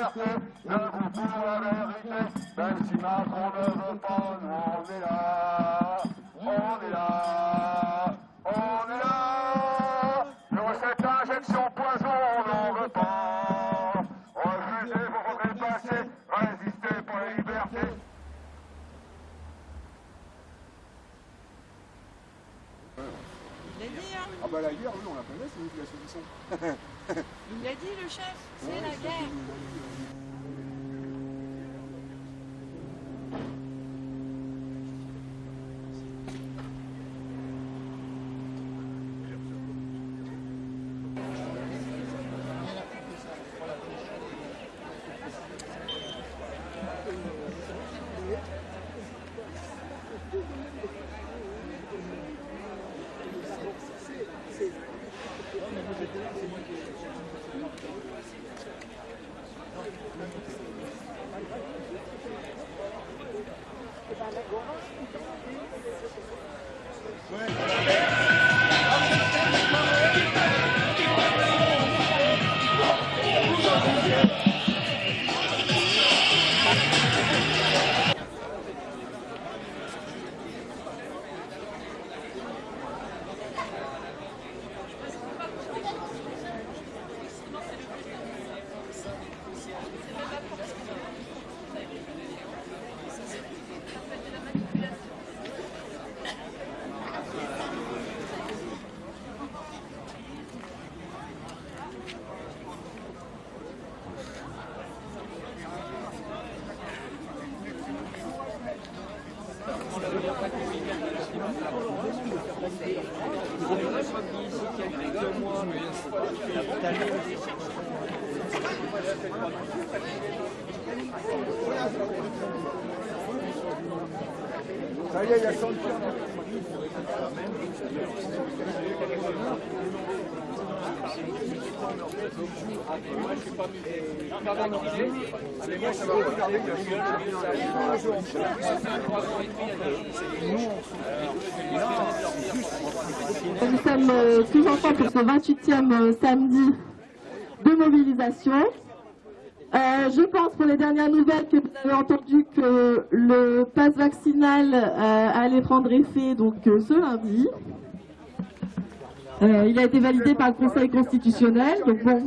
liberté, debout pour la vérité, même si Macron ne veut pas, nous on est là, on est là, on est là. Nous cette injection poison, on n'en veut pas. Refusez, vous faudrait passer, résistez pour la liberté. Il l'a dit, hein? Ah bah la guerre, oui, on la connaît, c'est nous qui la. Il l'a dit, le chef. C'est la guerre. Ça y est, il y a 100 Nous sommes euh, tous ensemble pour ce 28e euh, samedi de mobilisation. Euh, je pense pour les dernières nouvelles que vous avez entendu que le pass vaccinal euh, allait prendre effet donc euh, ce lundi. Il a été validé par le Conseil constitutionnel, donc bon,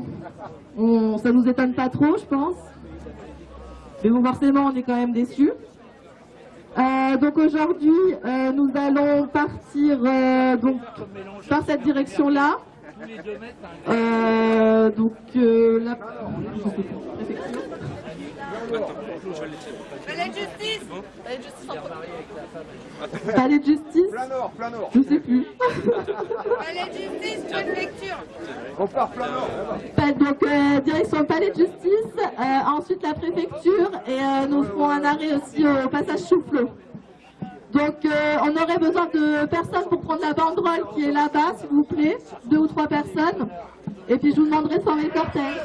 on, ça nous étonne pas trop, je pense. Mais bon, forcément, on est quand même déçus. Donc aujourd'hui, nous allons partir donc par cette direction-là. Euh, donc euh, la je sais préfecture. Palais de justice Palais de justice en palais de justice, Plein nord, plein nord. je sais plus. Palais de justice, de lecture. On part plein nord. Pas- Donc euh, direction palais de justice, euh, ensuite la préfecture et euh, nous ferons un arrêt aussi au passage Soufflot. Donc euh, on aurait besoin de personnes pour prendre la banderole qui est là-bas, s'il vous plaît, deux ou trois personnes. Et puis je vous demanderai de former le cortège.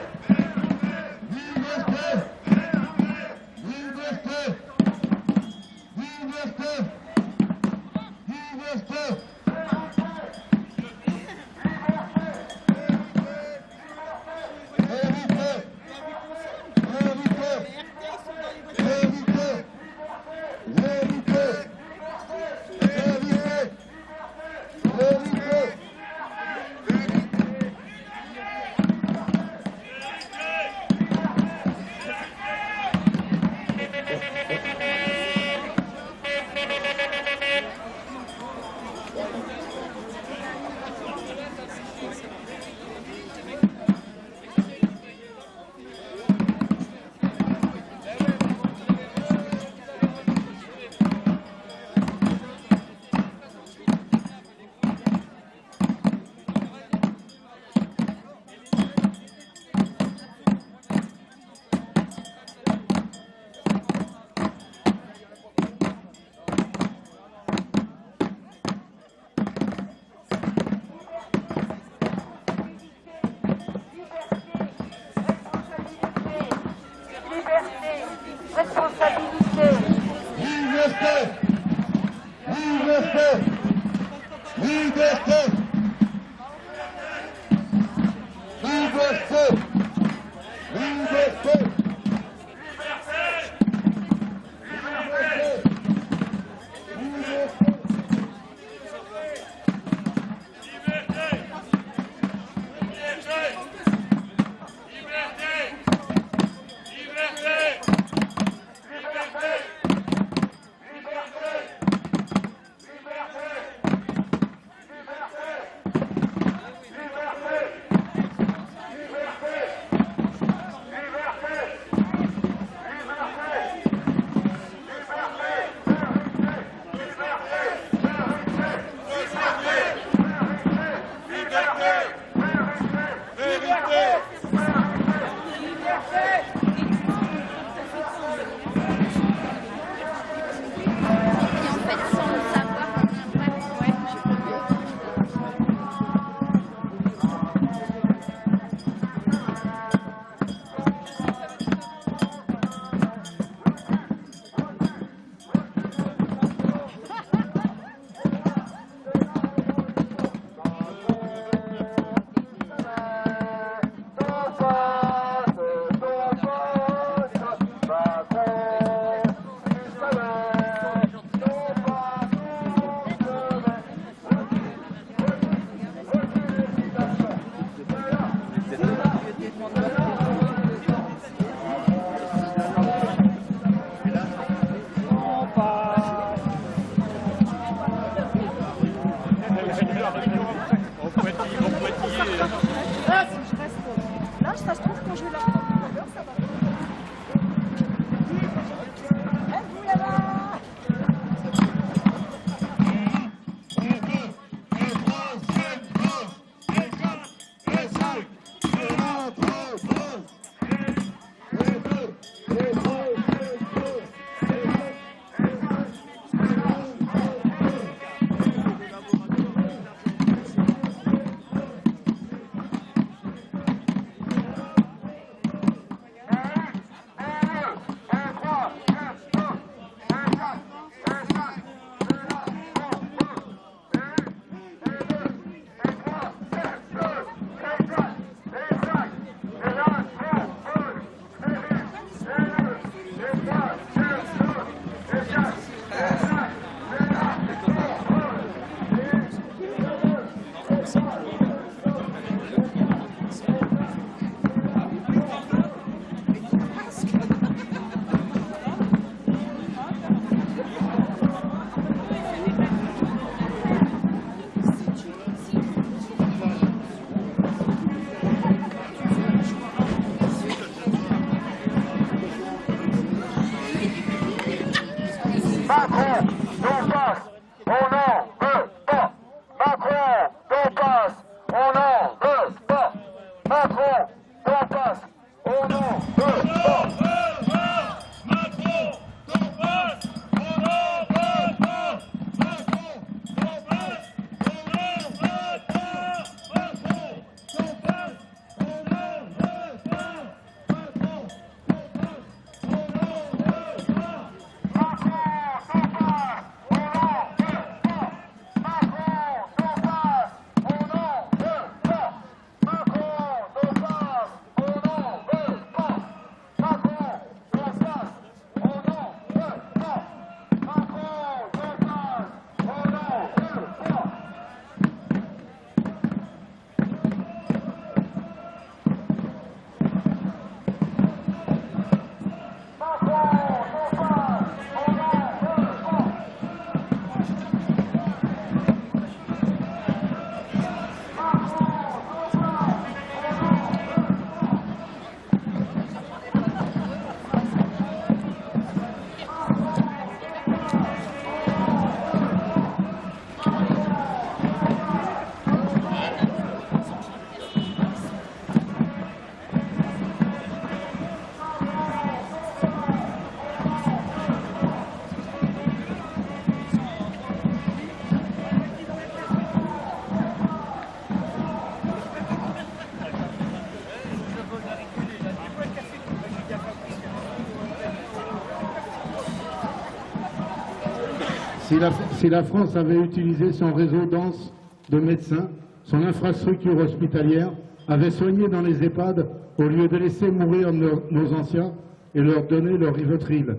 Si la, France avait utilisé son réseau dense de médecins, son infrastructure hospitalière, avait soigné dans les EHPAD au lieu de laisser mourir nos, nos anciens et leur donner leur rivotril.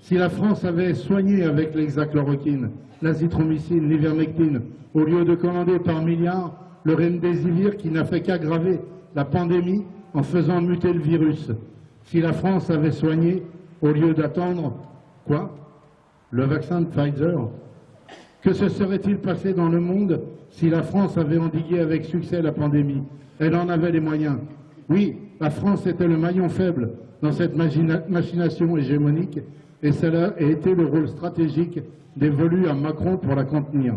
Si la France avait soigné avec l'hexachloroquine, l'azithromycine, l'ivermectine, au lieu de commander par milliards le remdesivir qui n'a fait qu'aggraver la pandémie en faisant muter le virus. Si la France avait soigné au lieu d'attendre quoi? Le vaccin de Pfizer? Que se serait-il passé dans le monde si la France avait endigué avec succès la pandémie? Elle en avait les moyens. Oui, la France était le maillon faible dans cette machina- machination hégémonique et cela a été le rôle stratégique dévolu à Macron pour la contenir.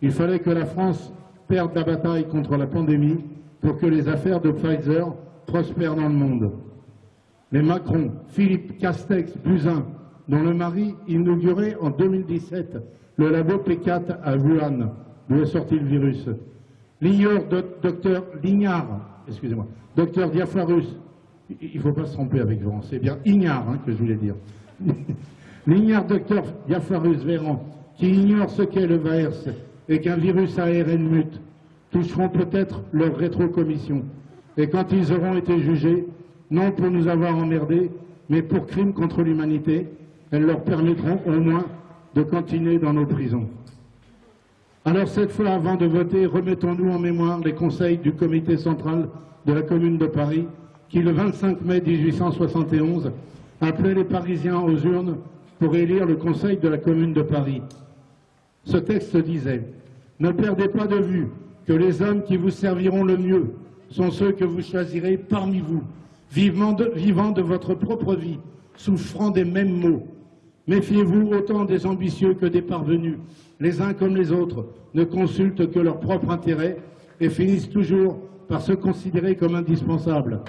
Il fallait que la France perde la bataille contre la pandémie pour que les affaires de Pfizer prospèrent dans le monde. Mais Macron, Philippe Castex, Buzyn, dont le mari inaugurait en 2017 le labo P4 à Wuhan, d'où est sorti le virus. L'ignore doc- docteur Lignard, excusez-moi, docteur Diaphorus, il ne faut pas se tromper avec Véran, c'est bien Ignard hein, que je voulais dire. L'ignare docteur Diaphorus Véran, qui ignore ce qu'est le VAERS et qu'un virus ARN mute, toucheront peut-être leur rétrocommission. Et quand ils auront été jugés, non pour nous avoir emmerdés, mais pour crimes contre l'humanité, elles leur permettront au moins de continuer dans nos prisons. Alors cette fois, avant de voter, remettons-nous en mémoire les conseils du comité central de la Commune de Paris, qui le 25 mai 1871 appelait les Parisiens aux urnes pour élire le conseil de la Commune de Paris. Ce texte disait Ne perdez pas de vue que les hommes qui vous serviront le mieux sont ceux que vous choisirez parmi vous, vivant de, vivant de votre propre vie, souffrant des mêmes maux. Méfiez-vous autant des ambitieux que des parvenus. Les uns comme les autres ne consultent que leur propre intérêt et finissent toujours par se considérer comme indispensables.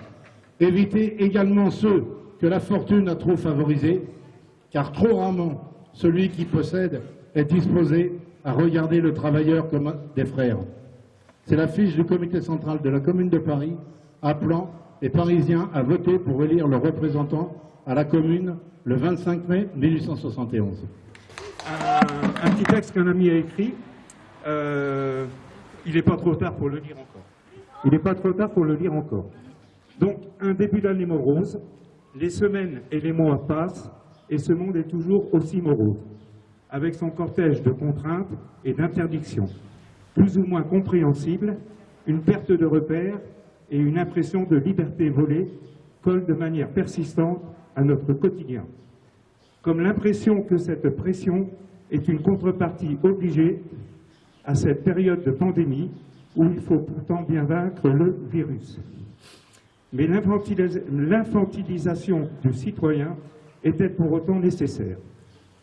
Évitez également ceux que la fortune a trop favorisés, car trop rarement celui qui possède est disposé à regarder le travailleur comme des frères. C'est la fiche du comité central de la commune de Paris appelant les Parisiens à voter pour élire le représentant à la commune le 25 mai 1871. un, un petit texte qu'un ami a écrit. Euh, il n'est pas trop tard pour le lire encore. Il n'est pas trop tard pour le lire encore. Donc, un début d'année morose, les semaines et les mois passent, et ce monde est toujours aussi morose, avec son cortège de contraintes et d'interdictions, plus ou moins compréhensibles, une perte de repères et une impression de liberté volée collent de manière persistante à notre quotidien. Comme l'impression que cette pression est une contrepartie obligée à cette période de pandémie où il faut pourtant bien vaincre le virus. Mais l'infantilis- l'infantilisation du citoyen était pour autant nécessaire.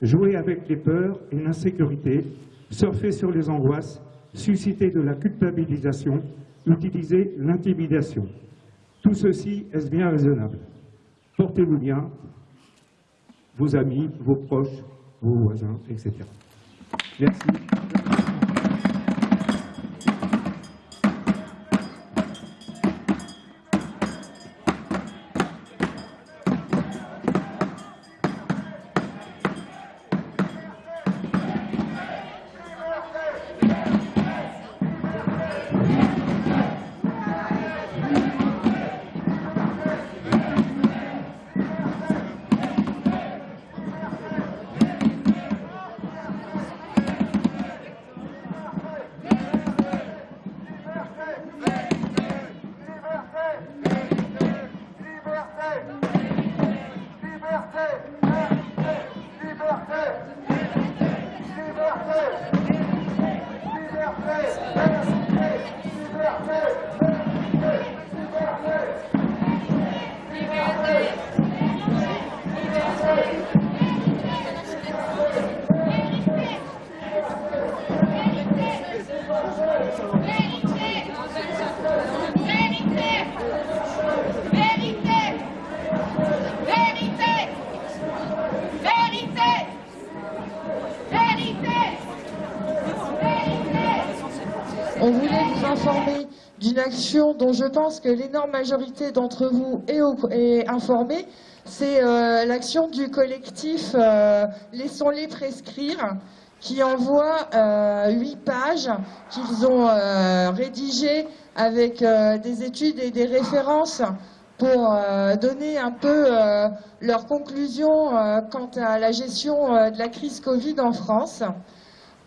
Jouer avec les peurs et l'insécurité, surfer sur les angoisses, susciter de la culpabilisation, utiliser l'intimidation. Tout ceci est bien raisonnable? Portez-vous bien, vos amis, vos proches, vos voisins, etc. Merci. Action dont je pense que l'énorme majorité d'entre vous est, informée. C'est euh, l'action du collectif euh, Laissons-les prescrire qui envoie euh, huit pages qu'ils ont rédigées avec des études et des références pour donner un peu leurs conclusions quant à la gestion de la crise Covid en France.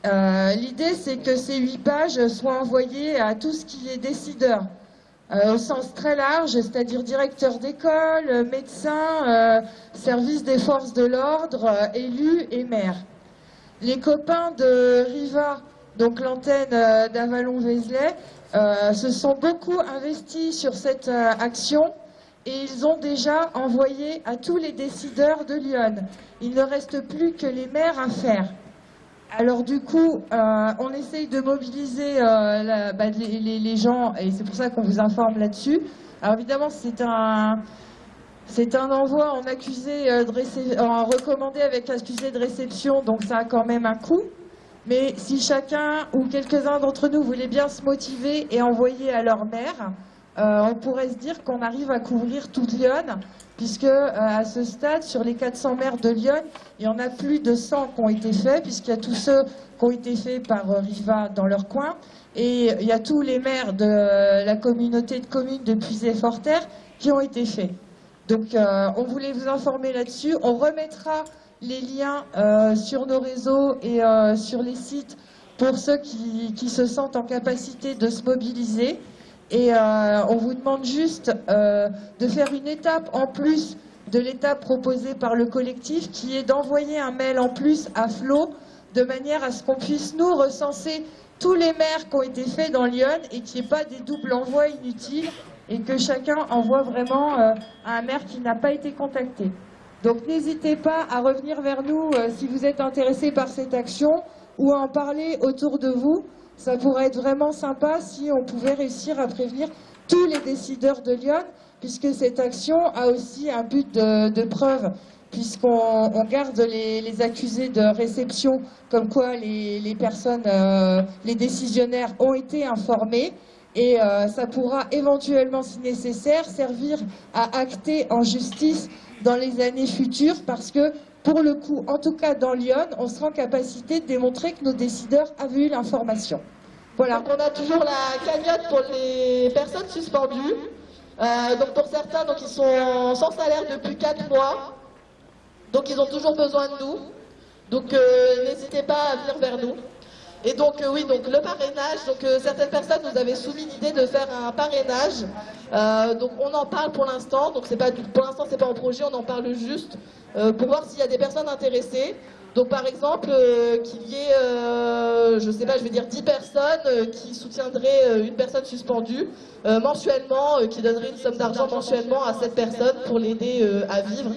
Euh, L'idée, c'est que ces huit pages soient envoyées à tout ce qui est décideur, euh, au sens très large, c'est-à-dire directeur d'école, médecins, euh, service des forces de l'ordre, euh, élus et maires. Les copains de Riva, donc l'antenne d'Avalon-Vézelay, se sont beaucoup investis sur cette action et ils ont déjà envoyé à tous les décideurs de Lyon. Il ne reste plus que les maires à faire. Alors du coup, euh, on essaye de mobiliser euh, bah, les, gens et c'est pour ça qu'on vous informe là-dessus. Alors évidemment, c'est un c'est un envoi en accusé euh, en recommandé avec accusé de réception, donc ça a quand même un coût. Mais si chacun ou quelques-uns d'entre nous voulaient bien se motiver et envoyer à leur maire, euh, on pourrait se dire qu'on arrive à couvrir toute Lyon, puisque euh, à ce stade, sur les 400 maires de Lyon, il y en a plus de 100 qui ont été faits, puisqu'il y a tous ceux qui ont été faits par euh, Riva dans leur coin, et il y a tous les maires de la communauté de communes de Puisay-Forterre qui ont été faits. Donc on voulait vous informer là-dessus. On remettra les liens sur nos réseaux et sur les sites pour ceux qui se sentent en capacité de se mobiliser. Et euh, on vous demande juste euh, de faire une étape en plus de l'étape proposée par le collectif, qui est d'envoyer un mail en plus à Flo, de manière à ce qu'on puisse nous recenser tous les maires qui ont été faits dans Lyon et qu'il n'y ait pas des doubles envois inutiles et que chacun envoie vraiment euh, à un maire qui n'a pas été contacté. Donc n'hésitez pas à revenir vers nous si vous êtes intéressé par cette action ou à en parler autour de vous. Ça pourrait être vraiment sympa si on pouvait réussir à prévenir tous les décideurs de Lyon, puisque cette action a aussi un but de, preuve, puisqu'on on garde les, accusés de réception, comme quoi les, les personnes, euh, les décisionnaires ont été informés. Et euh, ça pourra éventuellement, si nécessaire, servir à acter en justice dans les années futures, parce que pour le coup, en tout cas dans Lyon, on sera en capacité de démontrer que nos décideurs avaient eu l'information. Voilà. Donc on a toujours la cagnotte pour les personnes suspendues. Euh, donc pour certains, donc ils sont sans salaire depuis 4 mois. Donc ils ont toujours besoin de nous. Donc euh, n'hésitez pas à venir vers nous. Et donc euh, oui, donc le parrainage, donc euh, certaines personnes nous avaient soumis l'idée de faire un parrainage. Euh, donc on en parle pour l'instant, donc c'est pas pour l'instant c'est pas en projet, on en parle juste pour voir s'il y a des personnes intéressées. Donc par exemple qu'il y ait, je sais pas, je vais dire 10 personnes qui soutiendraient une personne suspendue mensuellement, qui donneraient une somme d'argent mensuellement à cette personne pour l'aider à vivre.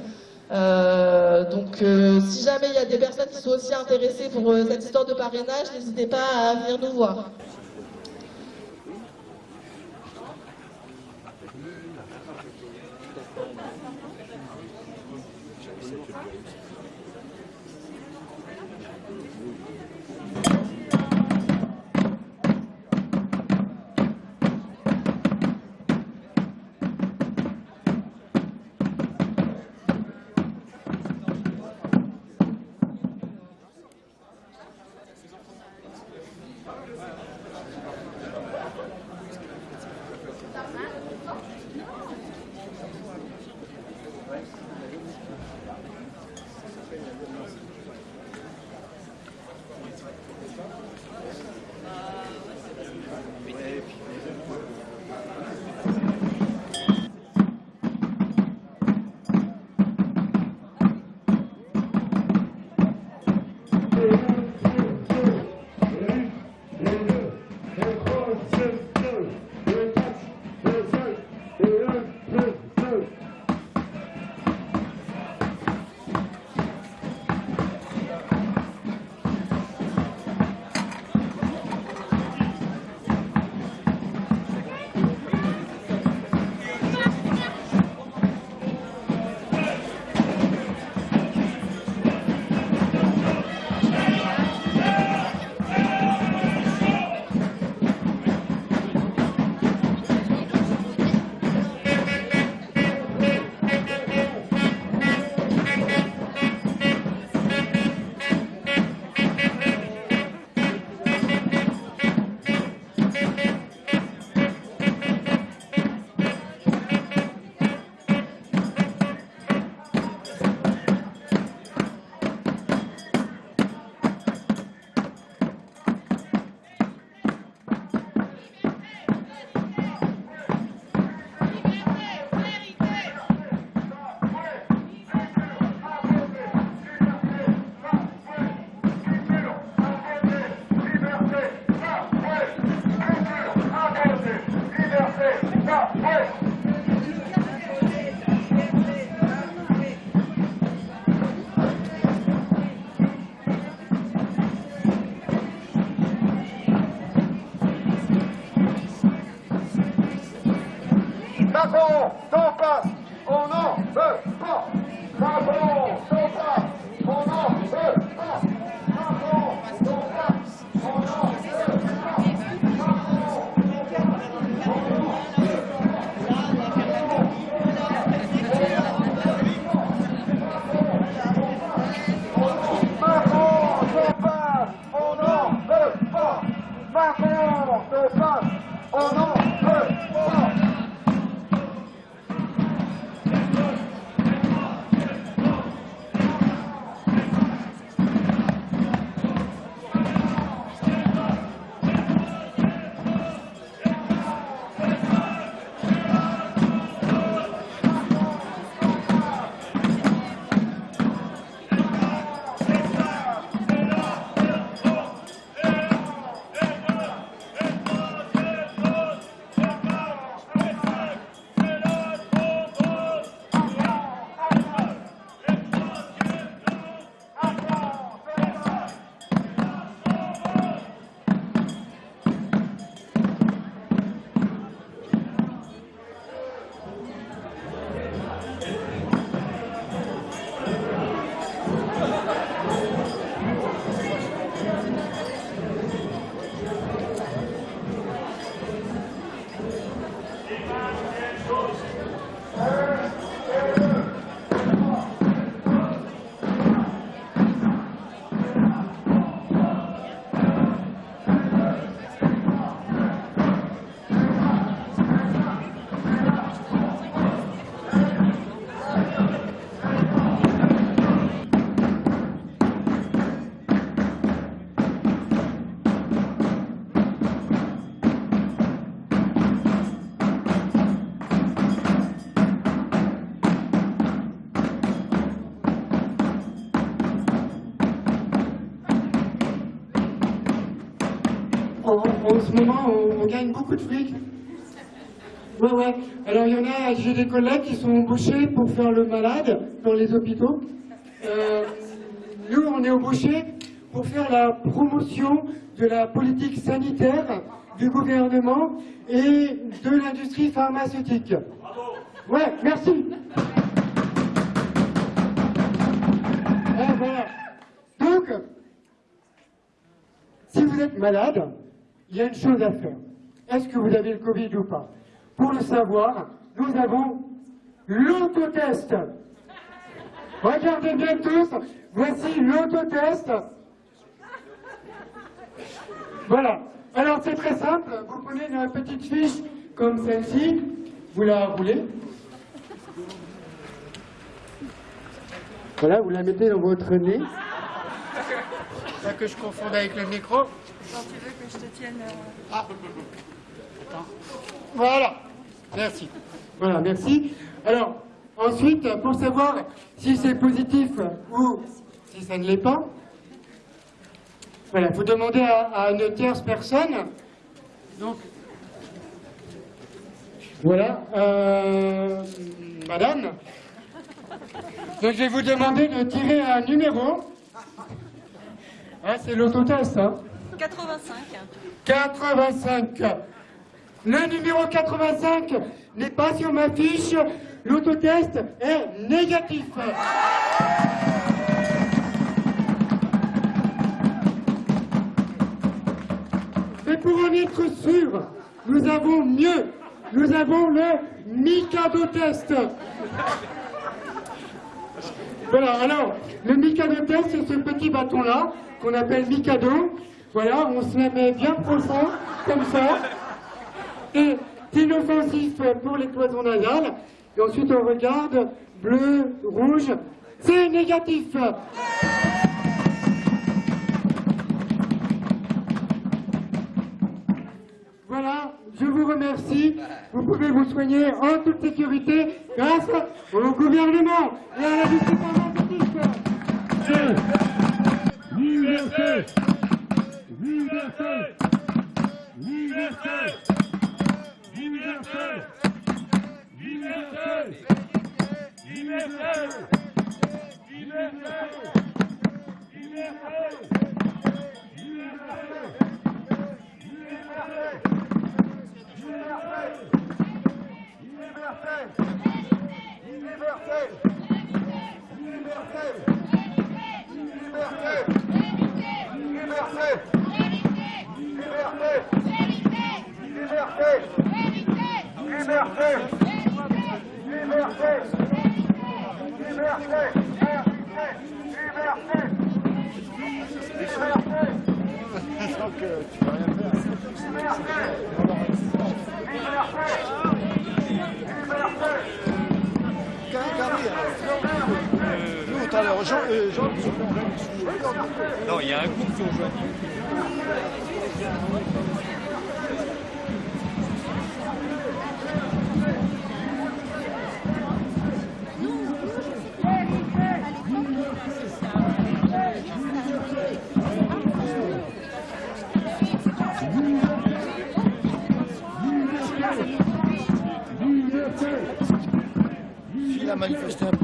Euh, donc, euh, si jamais il y a des personnes qui sont aussi intéressées pour euh, cette histoire de parrainage, n'hésitez pas à venir nous voir. Gagne beaucoup de fric. Ouais, ouais. Alors, il y en a, j'ai des collègues qui sont embauchés pour faire le malade dans les hôpitaux. Euh, nous, on est embauchés pour faire la promotion de la politique sanitaire du gouvernement et de l'industrie pharmaceutique. Ouais, merci. Ah, voilà. Donc, si vous êtes malade, il y a une chose à faire. Est-ce que vous avez le Covid ou pas? Pour le savoir, nous avons l'autotest. Regardez bien tous, voici l'autotest. Voilà. Alors c'est très simple, vous prenez une petite fiche comme celle-ci, vous la roulez. Voilà, vous la mettez dans votre nez. Pas que je confonde avec le micro. Quand tu veux que je te tienne. euh, Ah. Voilà. Merci. Voilà, merci. Alors, ensuite, pour savoir si c'est positif ou si ça ne l'est pas, voilà, vous demandez à, à une tierce personne. Donc, voilà, euh, madame. Donc, je vais vous demander de tirer un numéro. Ah, c'est l'autotest, hein 85. 85. Le numéro 85 n'est pas sur ma fiche. L'autotest est négatif. Mais pour en être sûr, nous avons mieux. Nous avons le Mikado test. Voilà, alors, le Mikado test, c'est ce petit bâton-là, qu'on appelle Mikado. Voilà, on se met bien profond, comme ça. Et inoffensif pour les cloisons nasales. Et ensuite, on regarde, bleu, rouge, c'est négatif. Voilà, je vous remercie. Vous pouvez vous soigner en toute sécurité grâce au gouvernement et à la justice pharmaceutique. Liberté Liberté Liberté Liberté. Liberté. Liberté Nous, tout à l'heure, Jean, Non, il y a un groupe qui ont. Il a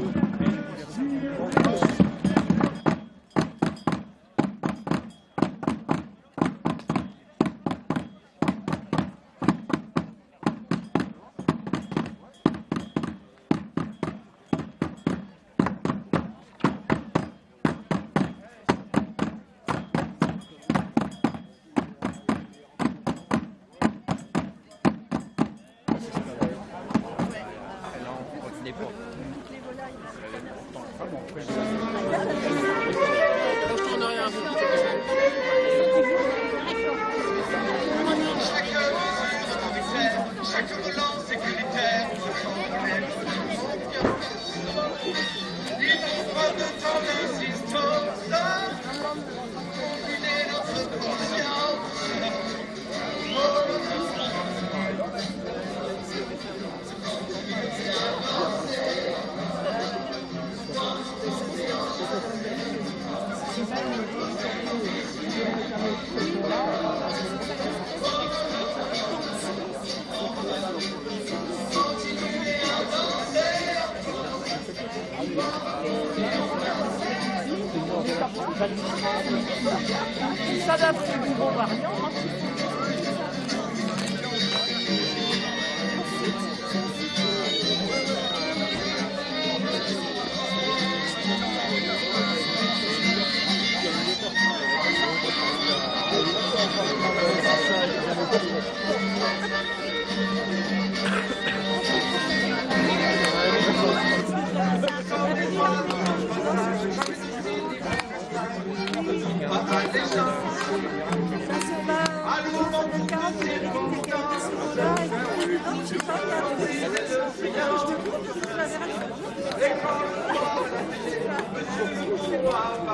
Ça, d'après le nouveau variant,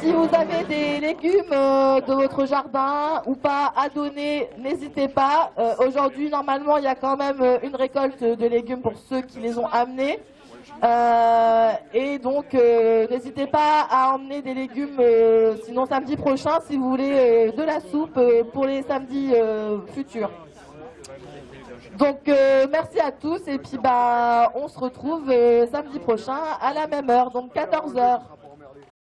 Si vous avez des légumes euh, de votre jardin ou pas à donner, n'hésitez pas. Euh, Aujourd'hui, normalement, il y a quand même euh, une récolte de légumes pour ceux qui les ont amenés. Et donc, n'hésitez pas à emmener des légumes, sinon samedi prochain, si vous voulez de la soupe pour les samedis futurs. Donc, merci à tous et puis bah, on se retrouve samedi prochain à la même heure, donc 14 heures.